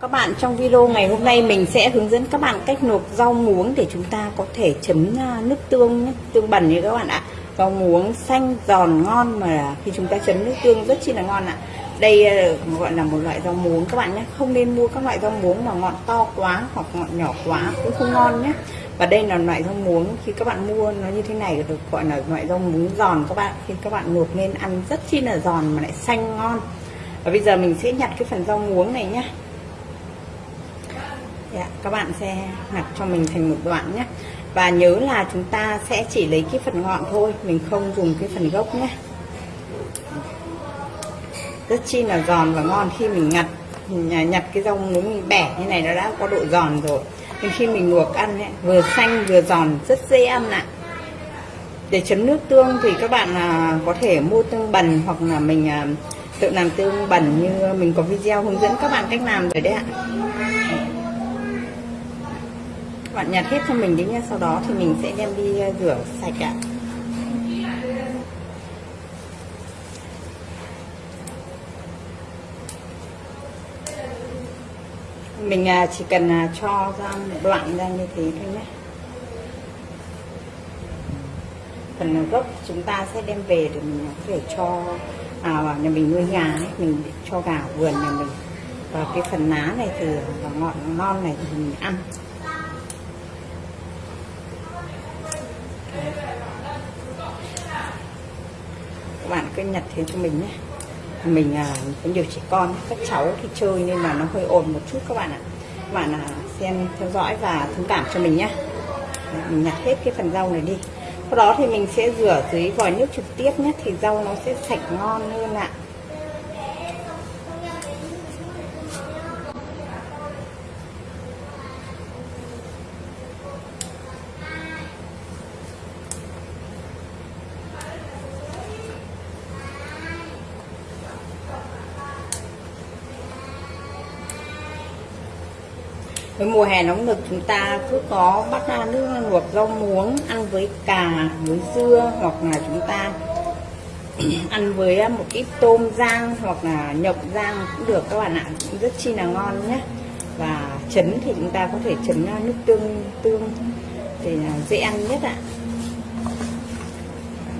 Các bạn trong video ngày hôm nay mình sẽ hướng dẫn các bạn cách luộc rau muống để chúng ta có thể chấm à, nước tương nhé, tương bẩn như các bạn ạ. Rau muống xanh giòn ngon mà khi chúng ta chấm nước tương rất chi là ngon ạ. Đây à, gọi là một loại rau muống các bạn nhé, không nên mua các loại rau muống mà ngọn to quá hoặc ngọn nhỏ quá cũng không ngon nhé. Và đây là loại rau muống khi các bạn mua nó như thế này được gọi là loại rau muống giòn các bạn. Khi các bạn luộc nên ăn rất chi là giòn mà lại xanh ngon. Và bây giờ mình sẽ nhặt cái phần rau muống này nhé Dạ, các bạn sẽ nhặt cho mình thành một đoạn nhé. Và nhớ là chúng ta sẽ chỉ lấy cái phần ngọn thôi mình không dùng cái phần gốc nhé. Rất chi là giòn và ngon khi mình nhặt nhặt cái rau muống mình bẻ như này nó đã có độ giòn rồi. Nên khi mình luộc ăn ấy, vừa xanh vừa giòn rất dễ ăn ạ. Để chấm nước tương thì các bạn à, có thể mua tương bần hoặc là mình à, tự làm tương bẩn như mình có video hướng dẫn các bạn cách làm rồi đấy ạ các bạn nhặt hết cho mình đi nha sau đó thì mình sẽ đem đi ờ, rửa sạch ạ. Mình à, chỉ cần à, cho ra một đoạn ra như thế thôi nhé. Phần à, gốc chúng ta sẽ đem về để mình có thể cho à, nhà mình nuôi gà ấy, mình cho gà vườn nhà mình. Và cái phần lá này thì và ngọn non này thì mình ăn. Cứ nhặt thế cho mình nhé. Mình à, có nhiều trẻ con các cháu thì chơi nhưng mà nó hơi ồn một chút các bạn ạ. Các bạn à, xem theo dõi và thông cảm cho mình nhé. Mình nhặt hết cái phần rau này đi. Sau đó thì mình sẽ rửa dưới vòi nước trực tiếp nhé thì rau nó sẽ sạch ngon hơn ạ. Với mùa hè nóng nực chúng ta cứ có bắt ra nước luộc rau muống, ăn với cà với dưa hoặc là chúng ta ăn với à, một ít tôm rang hoặc là nhộng rang cũng được. Các bạn ạ, cũng rất chi là ngon nhé. Và chấm thì chúng ta có thể chấm à, nước tương tương thì dễ ăn nhất ạ.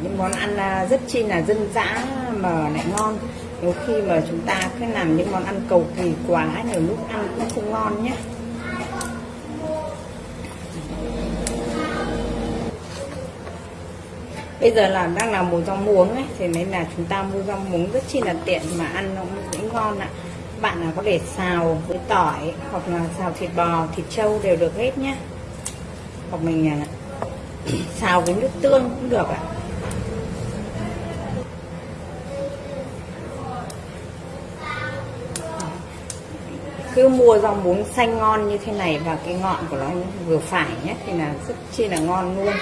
Những món ăn à, rất chi là dân dã mà lại ngon. Nếu khi mà chúng ta cứ làm những món ăn cầu kỳ quá, nhiều lúc ăn cũng không ngon nhé. Bây giờ là đang làm mùa rau muống ấy, thì nên là chúng ta mua rau muống rất chi là tiện mà ăn nó cũng ngon ạ. Bạn là có thể xào với tỏi hoặc là xào thịt bò, thịt trâu đều được hết nhá. hoặc mình à, xào với nước tương cũng được ạ. Cứ mua rau muống xanh ngon như thế này và cái ngọn của nó vừa phải nhé, thì là rất chi là ngon luôn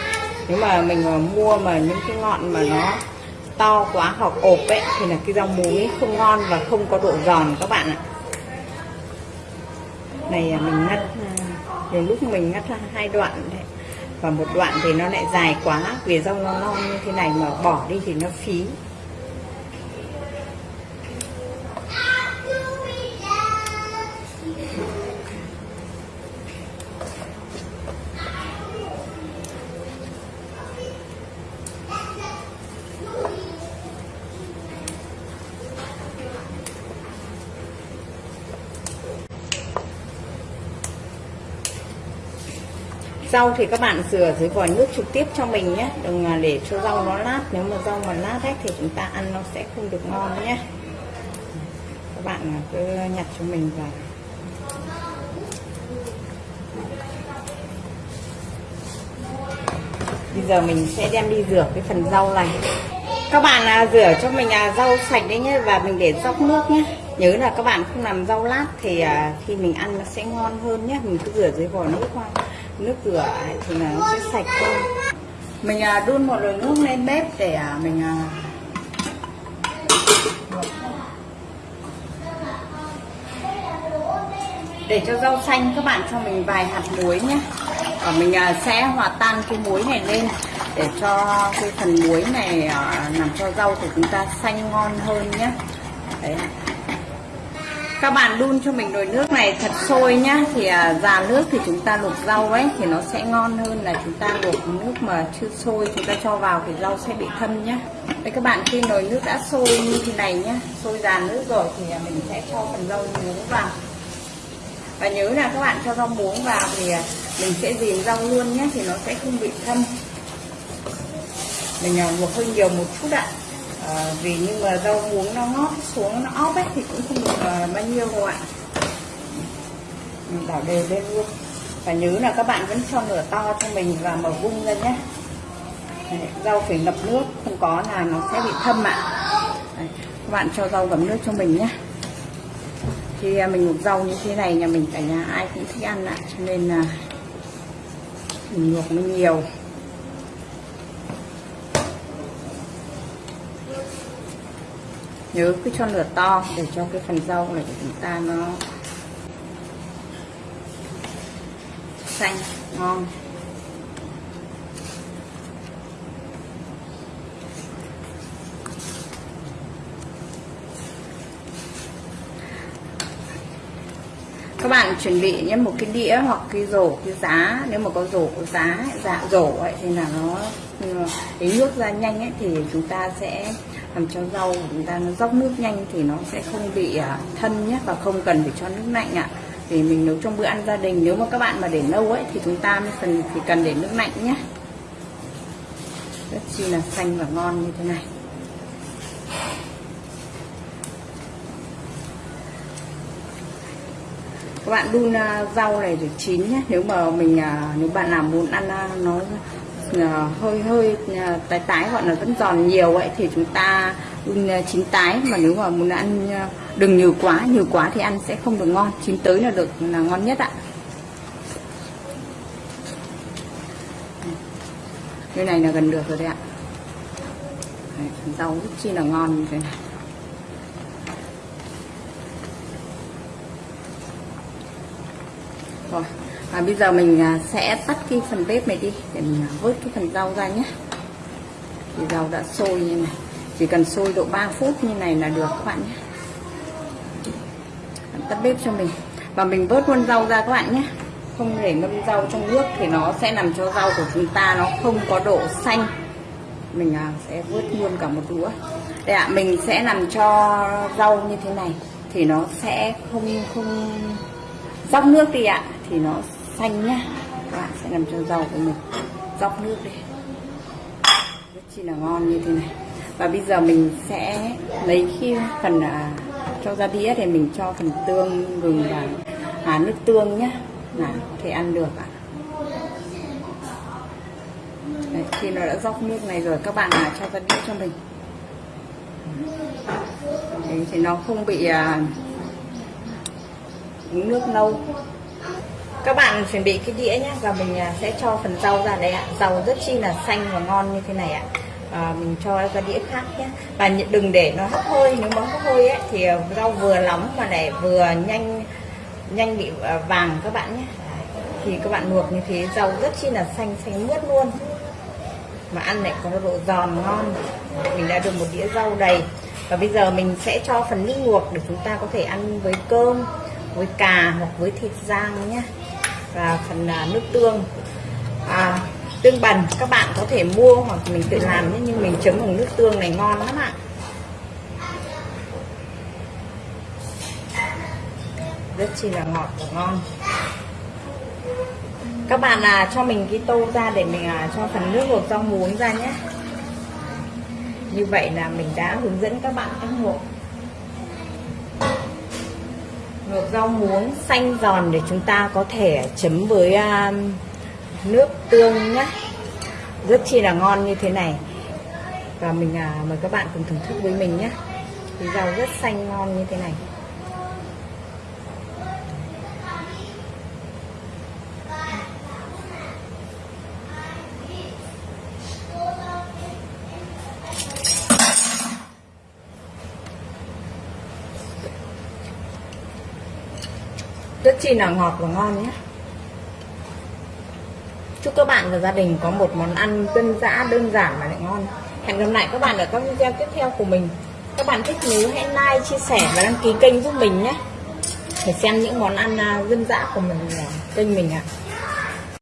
nếu mà mình mà mua mà những cái ngọn mà nó to quá hoặc ộp ấy, thì là cái rau muống ấy không ngon và không có độ giòn các bạn ạ. Này à, mình ngắt. Nhiều lúc mình ngắt hai đoạn đấy. Và một đoạn thì nó lại dài quá, vì rau nó non như thế này mà bỏ đi thì nó phí. Rau thì các bạn rửa dưới vòi nước trực tiếp cho mình nhé. Đừng để cho rau nó lát nếu mà rau mà lát hết thì chúng ta ăn nó sẽ không được ngon nhé. Các bạn à, cứ nhặt cho mình vào. Bây giờ mình sẽ đem đi rửa cái phần rau này. Các bạn à, rửa cho mình à, rau sạch đấy nhé và mình để dốc nước nhé. Nhớ là các bạn không làm rau lát thì à, khi mình ăn nó sẽ ngon hơn nhé. Mình cứ rửa dưới vòi nước qua nước rửa thì là nó sẽ sạch hơn. Mình à, đun một nồi nước lên bếp để à, mình à, để cho rau xanh, các bạn cho mình vài hạt muối nhé. Và mình sẽ hòa tan cái muối này lên để cho cái phần muối này làm cho rau của chúng ta xanh ngon hơn nhé. Đấy các bạn đun cho mình nồi nước này thật sôi nhá. Thì à, già nước thì chúng ta luộc rau ấy thì nó sẽ ngon hơn là chúng ta luộc nước mà chưa sôi. Chúng ta cho vào thì rau sẽ bị thâm nhá. Đây các bạn khi nồi nước đã sôi như thế này nhá sôi già nước rồi thì à, mình sẽ cho phần rau muống vào. Và nhớ là các bạn cho rau muống vào thì à, mình sẽ dìm rau luôn nhé thì nó sẽ không bị thâm. Mình à, luộc hơi nhiều một chút ạ. à, Ờ, vì nhưng mà rau muống nó ngót xuống nó óp ấy thì cũng không được ờ, bao nhiêu đâu ạ. Mình đảo đều lên luôn. Và nhớ là các bạn vẫn cho lửa to cho mình và mở vung lên nhé. Rau phải ngập nước không có là nó sẽ bị thâm ạ. Đấy, các bạn cho rau ngập nước cho mình nhé. Khi à, mình luộc rau như thế này nhà mình cả nhà ai cũng thích ăn ạ cho nên là mình luộc nó nhiều. Nhớ cứ cho lửa to để cho cái phần rau này của chúng ta nó xanh, ngon. Các bạn chuẩn bị nhé, một cái đĩa hoặc cái rổ, cái giá. Nếu mà có rổ, có giá dạ rổ ấy, thì là nó lấy nước ra nhanh ấy, thì chúng ta sẽ làm cho rau của chúng ta nó dốc nước nhanh thì nó sẽ không bị à, thân nhé và không cần phải cho nước lạnh ạ. Thì mình nấu trong bữa ăn gia đình, nếu mà các bạn mà để lâu ấy thì chúng ta mới cần, thì cần để nước lạnh nhé rất chi là xanh và ngon như thế này. Các bạn đun à, rau này để chín nhé nếu mà mình à, nếu bạn nào muốn ăn nó Ờ, hơi hơi ờ, tái tái gọi là vẫn giòn nhiều vậy thì chúng ta ừ, ờ, chín tái. Mà nếu mà muốn ăn đừng nhiều quá nhiều quá thì ăn sẽ không được ngon. Chín tới là được là ngon nhất ạ. Cái này là gần được rồi đấy ạ. Đấy, rau rất chi là ngon như thế này. Rồi và bây giờ mình à, sẽ tắt cái phần bếp này đi, để mình à, vớt cái phần rau ra nhé. Thì rau đã sôi như này. Chỉ cần sôi độ 3 phút như này là được các bạn nhé. Tắt bếp cho mình. Và mình vớt luôn rau ra các bạn nhé. Không để ngâm rau trong nước thì nó sẽ làm cho rau của chúng ta nó không có độ xanh. Mình à, sẽ vớt luôn cả một đũa đây ạ, mình sẽ làm cho rau như thế này thì nó sẽ không không dốc nước đi ạ. Thì nó xanh nhá. Các bạn sẽ làm cho rau của mình dốc nước đi. Rất chi là ngon như thế này. Và bây giờ mình sẽ lấy khi phần à, cho ra đĩa thì mình cho phần tương gừng và à, nước tương nhá. Là có thể ăn được ạ. Đấy, khi nó đã dốc nước này rồi các bạn à, cho ra đĩa cho mình. Đấy, thì nó không bị à, uống nước lâu các bạn chuẩn bị cái đĩa nhé và mình à, sẽ cho phần rau ra đây ạ. Rau rất chi là xanh và ngon như thế này ạ. À, mình cho ra đĩa khác nhé và đừng để nó hấp hơi nếu mà hấp hơi ấy thì à, rau vừa nóng mà để vừa nhanh nhanh bị à, vàng các bạn nhé thì các bạn luộc như thế rau rất chi là xanh xanh mướt luôn. Mà ăn lại có độ giòn ngon. Mình đã được một đĩa rau đầy. Và bây giờ mình sẽ cho phần nước luộc để chúng ta có thể ăn với cơm với cà hoặc với thịt rang nhé và phần à, nước tương. À, tương bần các bạn có thể mua hoặc mình tự làm nhé nhưng mình chấm bằng nước tương này ngon lắm ạ. Rất chi là ngọt và ngon. Các bạn là cho mình cái tô ra để mình à, cho phần nước luộc rau muống ra nhé. Như vậy là mình đã hướng dẫn các bạn cách luộc luộc rau muống xanh giòn để chúng ta có thể chấm với um, nước tương nhé. Rất chi là ngon như thế này. Và mình uh, mời các bạn cùng thưởng thức với mình nhé. Rau rất xanh ngon như thế này. Rất chi là ngọt và ngon nhé. Chúc các bạn và gia đình có một món ăn dân dã đơn giản mà lại ngon. Hẹn gặp lại các bạn ở các video tiếp theo của mình. Các bạn thích nhớ hãy like, chia sẻ và đăng ký kênh giúp mình nhé. Để xem những món ăn à, dân dã của mình à, kênh mình ạ.